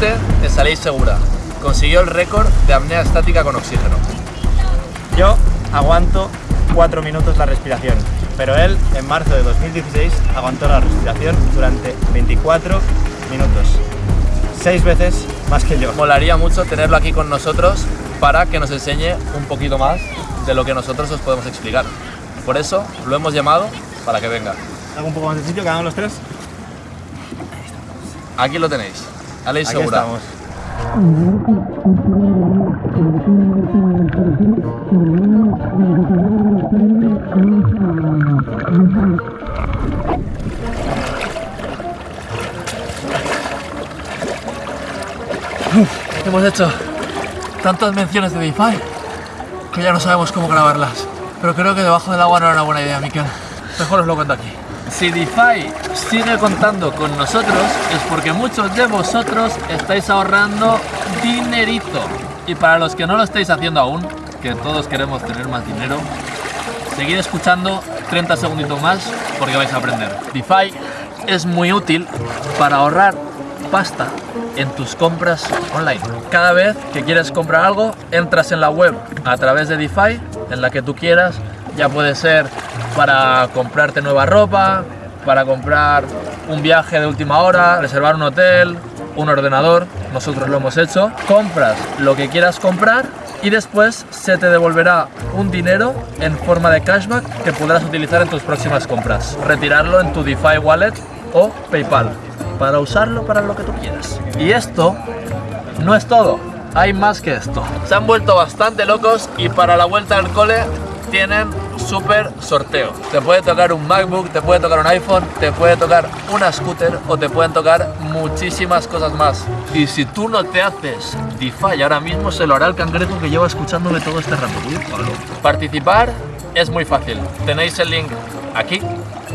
Es Aleix Segura. Consiguió el récord de apnea estática con oxígeno. Yo aguanto 4 minutos la respiración, pero él en marzo de 2016 aguantó la respiración durante 24 minutos. Seis veces más que yo. Molaría mucho tenerlo aquí con nosotros para que nos enseñe un poquito más de lo que nosotros os podemos explicar. Por eso lo hemos llamado para que venga. Hago un poco más de sitio, quedamos los tres. Aquí lo tenéis. Aleix Aquí Segura. estamos. Hemos hecho tantas menciones de DeFi que ya no sabemos cómo grabarlas. Pero creo que debajo del agua no era una buena idea, Miquel. Mejor os lo cuento aquí. Si DeFi sigue contando con nosotros es porque muchos de vosotros estáis ahorrando dinerito. Y para los que no lo estáis haciendo aún, que todos queremos tener más dinero, seguid escuchando 30 segunditos más porque vais a aprender. DeFi es muy útil para ahorrar pasta en tus compras online. Cada vez que quieres comprar algo, entras en la web a través de DeFi, en la que tú quieras, ya puede ser para comprarte nueva ropa, para comprar un viaje de última hora, reservar un hotel, un ordenador, nosotros lo hemos hecho. Compras lo que quieras comprar y después se te devolverá un dinero en forma de cashback que podrás utilizar en tus próximas compras. Retirarlo en tu DeFi Wallet o PayPal para usarlo para lo que tú quieras. Y esto no es todo, hay más que esto. Se han vuelto bastante locos y para la vuelta al cole tienen súper sorteo. Te puede tocar un MacBook, te puede tocar un iPhone, te puede tocar una scooter o te pueden tocar muchísimas cosas más. Y si tú no te haces DeFi ahora mismo, se lo hará el cangrejo que lleva escuchándome todo este rato. Participar es muy fácil. Tenéis el link aquí,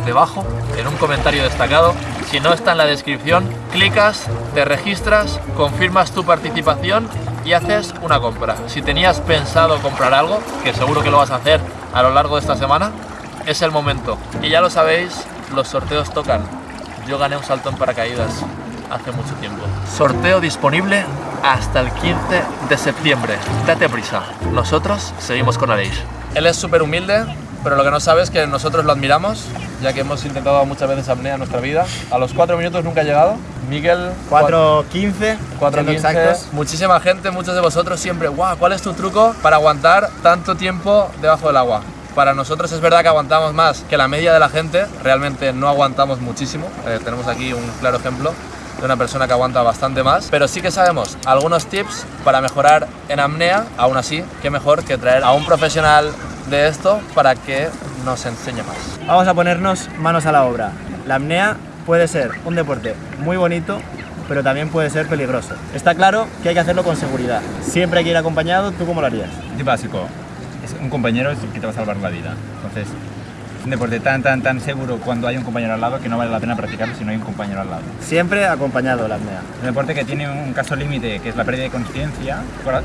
debajo, en un comentario destacado. Si no está en la descripción, clicas, te registras, confirmas tu participación y haces una compra. Si tenías pensado comprar algo, que seguro que lo vas a hacer a lo largo de esta semana, es el momento. Y ya lo sabéis, los sorteos tocan. Yo gané un salto en paracaídas hace mucho tiempo. Sorteo disponible hasta el 15 de septiembre. Date prisa. Nosotros seguimos con Aleix. Él es súper humilde, pero lo que no sabe es que nosotros lo admiramos, ya que hemos intentado muchas veces apnea en nuestra vida. A los 4 minutos nunca ha llegado. Miguel, 4.15, 4 siendo exactos. Muchísima gente, muchos de vosotros siempre, guau, ¿cuál es tu truco para aguantar tanto tiempo debajo del agua? Para nosotros es verdad que aguantamos más que la media de la gente, realmente no aguantamos muchísimo. Eh, tenemos aquí un claro ejemplo de una persona que aguanta bastante más, pero sí que sabemos algunos tips para mejorar en apnea. Aún así, qué mejor que traer a un profesional de esto para que nos enseñe más. Vamos a ponernos manos a la obra. La apnea puede ser un deporte muy bonito, pero también puede ser peligroso. Está claro que hay que hacerlo con seguridad. Siempre hay que ir acompañado. ¿Tú cómo lo harías? Tip básico, es un compañero es el que te va a salvar la vida. Entonces, es un deporte tan, tan, tan seguro cuando hay un compañero al lado que no vale la pena practicarlo si no hay un compañero al lado. Siempre acompañado la apnea. Un deporte que tiene un caso límite, que es la pérdida de conciencia.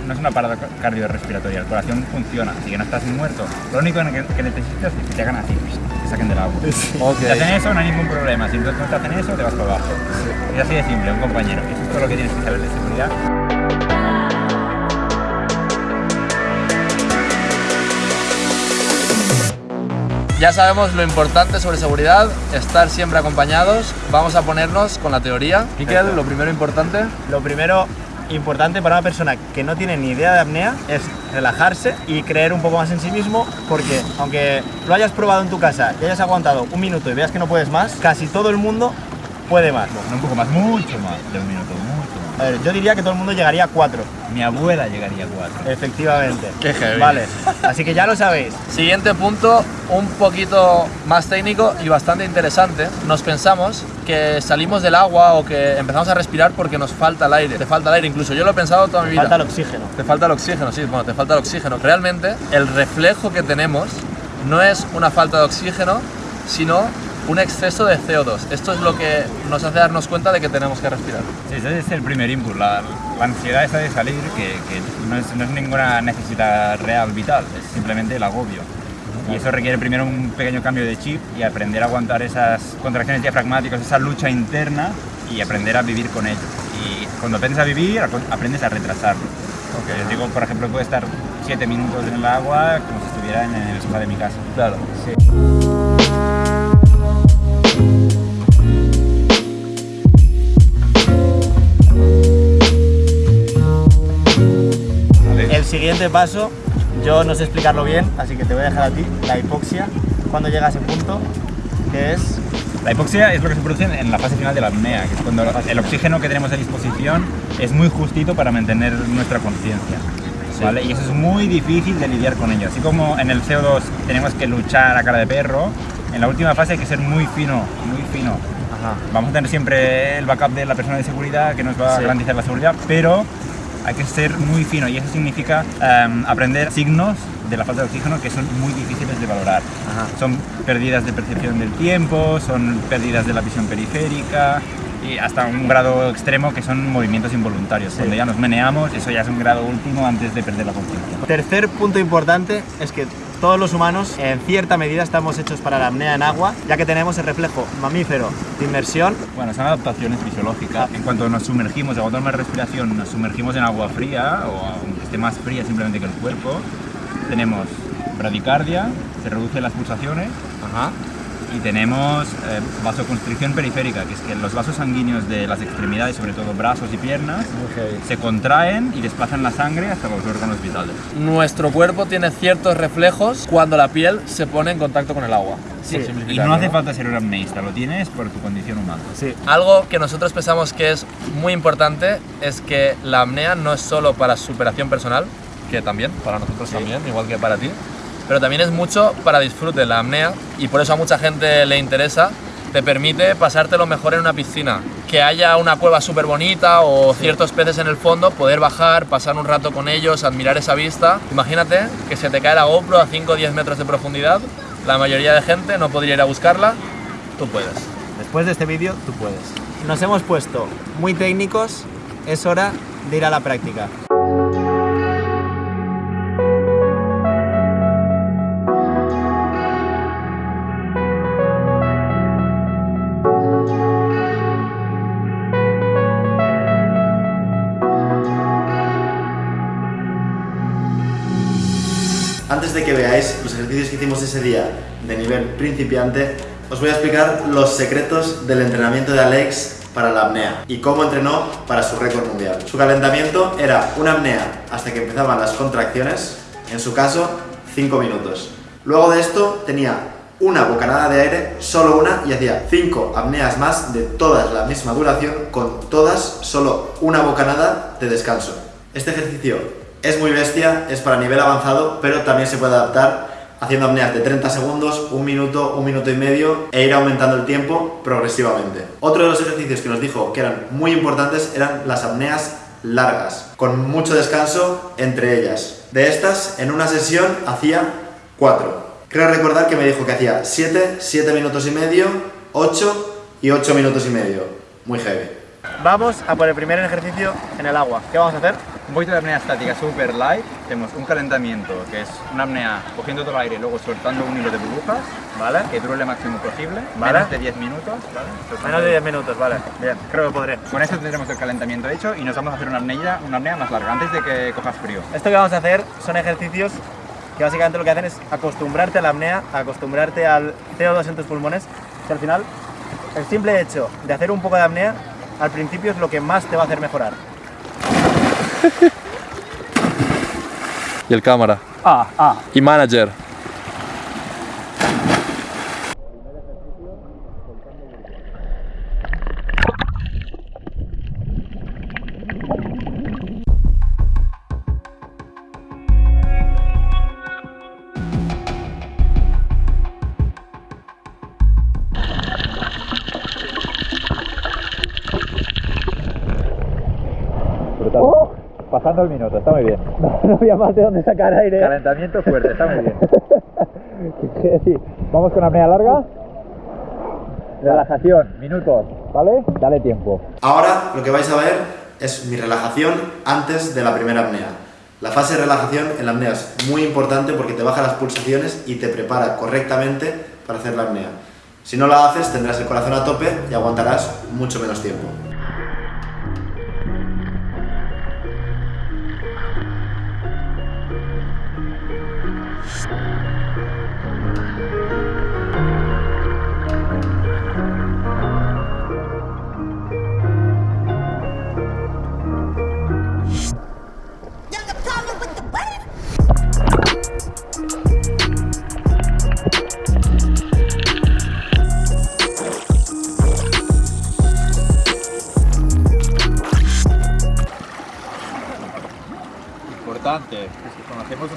No es una parada cardiorrespiratoria, el corazón funciona, así que no estás muerto. Lo único que, que necesitas es que te hagan así, te saquen del agua. Si te hacen eso, no hay ningún problema. Si no te hacen eso, te vas para abajo. Es así de simple, un compañero. Eso es todo lo que tienes que saber de seguridad. Ya sabemos lo importante sobre seguridad, estar siempre acompañados. Vamos a ponernos con la teoría. Miquel, lo primero importante. Lo primero importante para una persona que no tiene ni idea de apnea es relajarse y creer un poco más en sí mismo porque aunque lo hayas probado en tu casa y hayas aguantado un minuto y veas que no puedes más, casi todo el mundo puede más. No un poco más, mucho más de un minuto. A ver, yo diría que todo el mundo llegaría a cuatro, Mi abuela llegaría a cuatro. efectivamente. Qué heavy. Vale, así que ya lo sabéis. Siguiente punto, un poquito más técnico y bastante interesante. Nos pensamos que salimos del agua o que empezamos a respirar porque nos falta el aire. Te falta el aire, incluso yo lo he pensado toda mi vida. Falta el oxígeno. Te falta el oxígeno, sí, bueno, te falta el oxígeno. Realmente, el reflejo que tenemos no es una falta de oxígeno, sino un exceso de CO2. Esto es lo que nos hace darnos cuenta de que tenemos que respirar. Sí, ese es el primer input, la, la ansiedad esa de salir, que, que no, es, no es ninguna necesidad real, vital, es simplemente el agobio. Y eso requiere primero un pequeño cambio de chip y aprender a aguantar esas contracciones diafragmáticas, esa lucha interna y aprender a vivir con ello. Y cuando aprendes a vivir, aprendes a retrasarlo. Okay. digo, por ejemplo, puede estar 7 minutos en el agua como si estuviera en el sofá de mi casa. Claro. Sí. Siguiente paso, yo no sé explicarlo bien, así que te voy a dejar a ti, la hipoxia. Cuando llega a ese punto, que es la hipoxia es lo que se produce en la fase final de la apnea, que es cuando el oxígeno que tenemos a disposición es muy justito para mantener nuestra conciencia. ¿vale? Y eso es muy difícil de lidiar con ello. Así como en el CO2 tenemos que luchar a cara de perro, en la última fase hay que ser muy fino, muy fino. Vamos a tener siempre el backup de la persona de seguridad que nos va a garantizar la seguridad, pero hay que ser muy fino y eso significa em, aprender signos de la falta de oxígeno que son muy difíciles de valorar. Son pérdidas de percepción del tiempo, son pérdidas de la visión periférica y hasta un grado extremo que son movimientos involuntarios. Cuando ya nos meneamos, eso ya es un grado último antes de perder la conciencia. Tercer punto importante es que todos los humanos en cierta medida estamos hechos para la apnea en agua, ya que tenemos el reflejo mamífero de inmersión. Bueno, son adaptaciones fisiológicas. En cuanto nos sumergimos, aguantamos más respiración, nos sumergimos en agua fría o aunque esté más fría simplemente que el cuerpo, tenemos bradicardia, se reducen las pulsaciones, y tenemos eh, vasoconstricción periférica, que es que los vasos sanguíneos de las extremidades, sobre todo brazos y piernas, se contraen y desplazan la sangre hasta los órganos vitales. Nuestro cuerpo tiene ciertos reflejos cuando la piel se pone en contacto con el agua. Sí. Y no hace falta ser un apneísta, lo tienes por tu condición humana. Sí. Algo que nosotros pensamos que es muy importante es que la apnea no es solo para superación personal, que también, para nosotros también, igual que para ti, pero también es mucho para disfrute la apnea y por eso a mucha gente le interesa. Te permite pasártelo mejor en una piscina. Que haya una cueva súper bonita o ciertos peces en el fondo, poder bajar, pasar un rato con ellos, admirar esa vista. Imagínate que se te cae la GoPro a 5 o 10 metros de profundidad. La mayoría de gente no podría ir a buscarla. Tú puedes. Después de este vídeo, tú puedes. Nos hemos puesto muy técnicos. Es hora de ir a la práctica. Ese día de nivel principiante, os voy a explicar los secretos del entrenamiento de Alex para la apnea y cómo entrenó para su récord mundial. Su calentamiento era una apnea hasta que empezaban las contracciones, en su caso 5 minutos. Luego de esto tenía una bocanada de aire, solo una, y hacía 5 apneas más de todas la misma duración, con todas solo una bocanada de descanso. Este ejercicio es muy bestia, es para nivel avanzado, pero también se puede adaptar haciendo apneas de 30 segundos, un minuto, un minuto y medio e ir aumentando el tiempo progresivamente. Otro de los ejercicios que nos dijo que eran muy importantes eran las apneas largas, con mucho descanso entre ellas. De estas, en una sesión hacía 4. Creo recordar que me dijo que hacía 7, 7 minutos y medio, 8 y 8 minutos y medio. Muy heavy. Vamos a por el primer ejercicio en el agua. ¿Qué vamos a hacer? Un poquito de apnea estática super light, tenemos un calentamiento que es una apnea cogiendo todo el aire y luego soltando un hilo de burbujas, ¿vale? Que dure lo máximo posible, ¿vale? menos de 10 minutos, ¿vale? menos de 10 minutos, vale, bien, creo que podré. Con esto tendremos el calentamiento hecho y nos vamos a hacer una apnea, una apnea más larga, antes de que cojas frío. Esto que vamos a hacer son ejercicios que básicamente lo que hacen es acostumbrarte a la apnea, acostumbrarte al CO2 en tus pulmones, que al final el simple hecho de hacer un poco de apnea al principio es lo que más te va a hacer mejorar. y el cámara. Ah, ah. Y manager. Pasando el minuto, está muy bien. No, había más de dónde sacar aire. Calentamiento fuerte, está muy bien. Vamos con apnea larga. Relajación, minutos, ¿vale? Dale tiempo. Ahora lo que vais a ver es mi relajación antes de la primera apnea. La fase de relajación en la apnea es muy importante porque te baja las pulsaciones y te prepara correctamente para hacer la apnea. Si no la haces tendrás el corazón a tope y aguantarás mucho menos tiempo.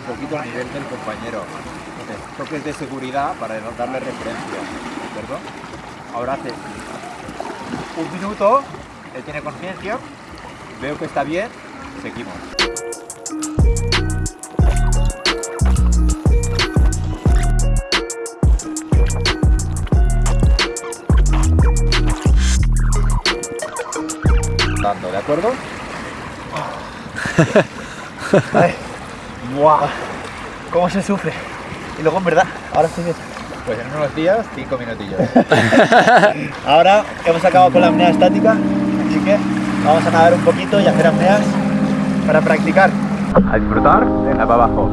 Un poquito el nivel del compañero. Entonces, toques de seguridad para darle referencia, ¿de? Ahora hace un minuto, él tiene conciencia, veo que está bien, seguimos. ¿de acuerdo? ¡Buah! ¿Cómo se sufre? Y luego, en verdad, ahora estoy bien. Pues en unos días, cinco minutillos. Ahora hemos acabado con la apnea estática, así que vamos a nadar un poquito y hacer apneas para practicar. A disfrutar, venga para abajo.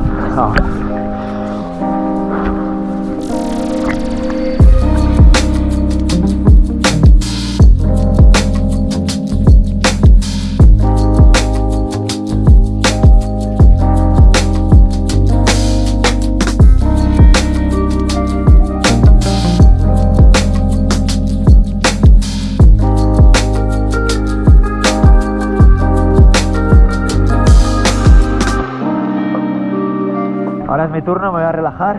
Ahora es mi turno, me voy a relajar.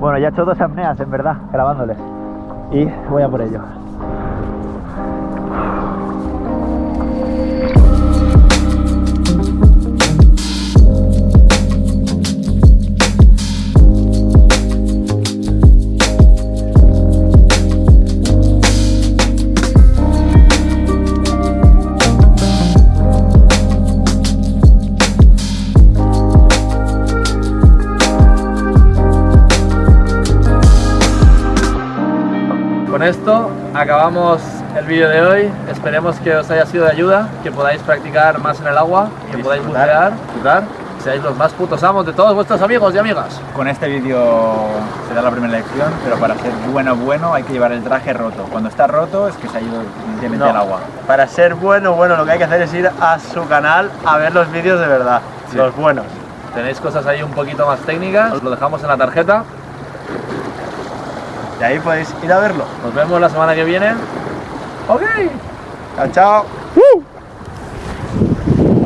Bueno, ya he hecho dos apneas, en verdad, grabándoles. Y voy a por ello. Acabamos el vídeo de hoy. Esperemos que os haya sido de ayuda, que podáis practicar más en el agua, que podáis bucear, disfrutar, seáis los más putos amos de todos vuestros amigos y amigas. Con este vídeo se da la primera lección, pero para ser bueno bueno hay que llevar el traje roto. Cuando está roto es que se ha ido definitivamente No. al agua. Para ser bueno, bueno, lo que hay que hacer es ir a su canal a ver los vídeos de verdad, Sí. los buenos. Tenéis cosas ahí un poquito más técnicas, os lo dejamos en la tarjeta. Y ahí podéis ir a verlo. Nos vemos la semana que viene. Ok. Chao, chao.